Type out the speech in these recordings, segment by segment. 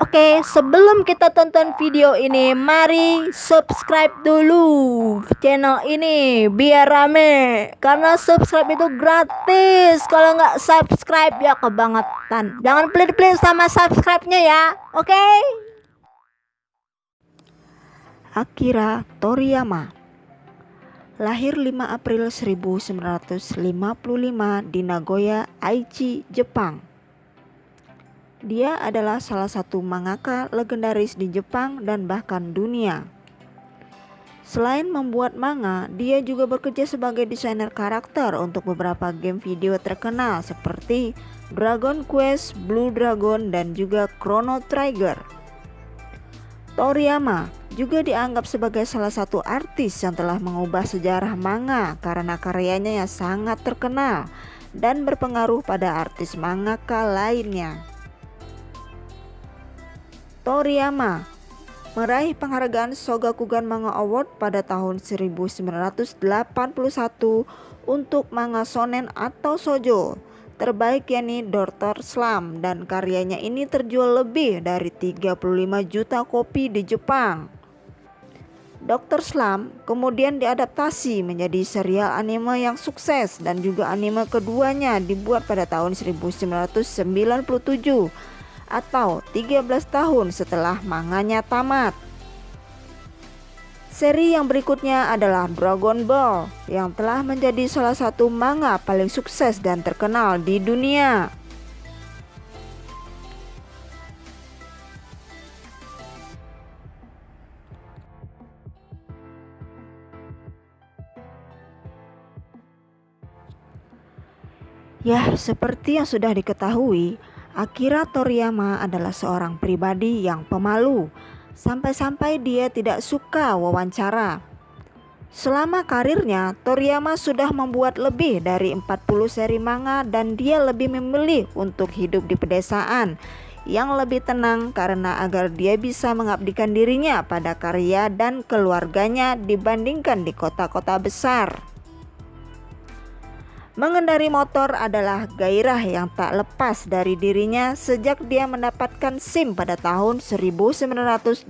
Oke, sebelum kita tonton video ini, mari subscribe dulu channel ini biar rame. Karena subscribe itu gratis. Kalau nggak subscribe ya kebangetan. Jangan pelit-pelit sama subscribe-nya ya. Oke? Akira Toriyama Lahir 5 April 1955 di Nagoya, Aichi, Jepang dia adalah salah satu mangaka legendaris di Jepang dan bahkan dunia. Selain membuat manga, dia juga bekerja sebagai desainer karakter untuk beberapa game video terkenal seperti Dragon Quest, Blue Dragon, dan juga Chrono Trigger. Toriyama juga dianggap sebagai salah satu artis yang telah mengubah sejarah manga karena karyanya yang sangat terkenal dan berpengaruh pada artis mangaka lainnya. Toriyama meraih penghargaan Sogakukan Manga Award pada tahun 1981 untuk manga shonen atau sojo terbaik yakni Doctor Slam dan karyanya ini terjual lebih dari 35 juta kopi di Jepang. Dr. Slam kemudian diadaptasi menjadi serial anime yang sukses dan juga anime keduanya dibuat pada tahun 1997 atau 13 tahun setelah manganya tamat. Seri yang berikutnya adalah Dragon Ball yang telah menjadi salah satu manga paling sukses dan terkenal di dunia. Ya, seperti yang sudah diketahui, Akira Toriyama adalah seorang pribadi yang pemalu, sampai-sampai dia tidak suka wawancara. Selama karirnya, Toriyama sudah membuat lebih dari 40 seri manga dan dia lebih memilih untuk hidup di pedesaan yang lebih tenang karena agar dia bisa mengabdikan dirinya pada karya dan keluarganya dibandingkan di kota-kota besar. Mengendari motor adalah gairah yang tak lepas dari dirinya sejak dia mendapatkan SIM pada tahun 1984.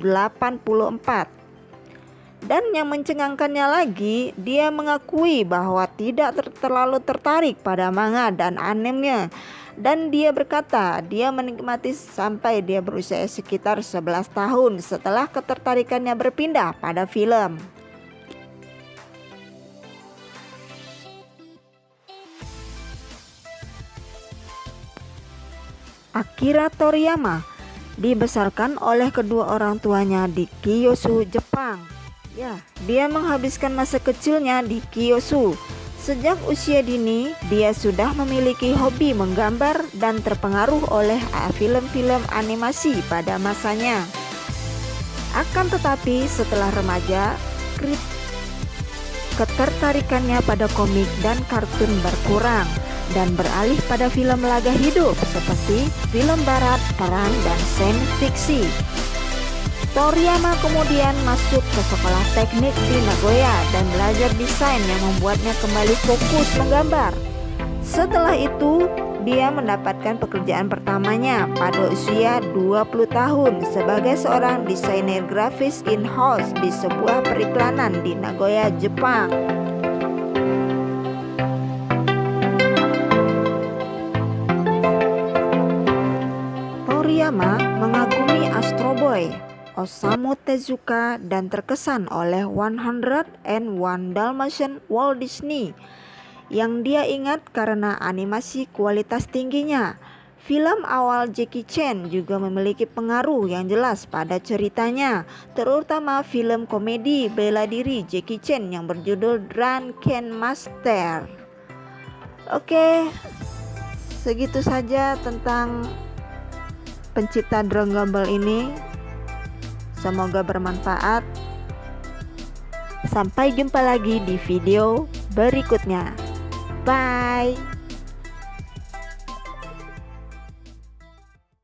Dan yang mencengangkannya lagi, dia mengakui bahwa tidak ter terlalu tertarik pada manga dan animenya. Dan dia berkata, dia menikmati sampai dia berusia sekitar 11 tahun setelah ketertarikannya berpindah pada film. Akira Toriyama dibesarkan oleh kedua orang tuanya di Kiyosu, Jepang. Ya, dia menghabiskan masa kecilnya di Kiyosu. Sejak usia dini, dia sudah memiliki hobi menggambar dan terpengaruh oleh film-film animasi pada masanya. Akan tetapi, setelah remaja, ketertarikannya pada komik dan kartun berkurang dan beralih pada film laga hidup seperti film barat, peran, dan sains fiksi. Toriyama kemudian masuk ke sekolah teknik di Nagoya dan belajar desain yang membuatnya kembali fokus menggambar. Setelah itu, dia mendapatkan pekerjaan pertamanya pada usia 20 tahun sebagai seorang desainer grafis in-house di sebuah periklanan di Nagoya, Jepang. Toriyama mengagumi Astro Boy, Osamu Tezuka dan terkesan oleh 101 Dalmatian Walt Disney yang dia ingat karena animasi kualitas tingginya. Film awal Jackie Chan juga memiliki pengaruh yang jelas pada ceritanya, terutama film komedi bela diri Jackie Chan yang berjudul Drunken Master. Oke, segitu saja tentang pencipta Dragon Ball ini. Semoga bermanfaat. Sampai jumpa lagi di video berikutnya. Bye.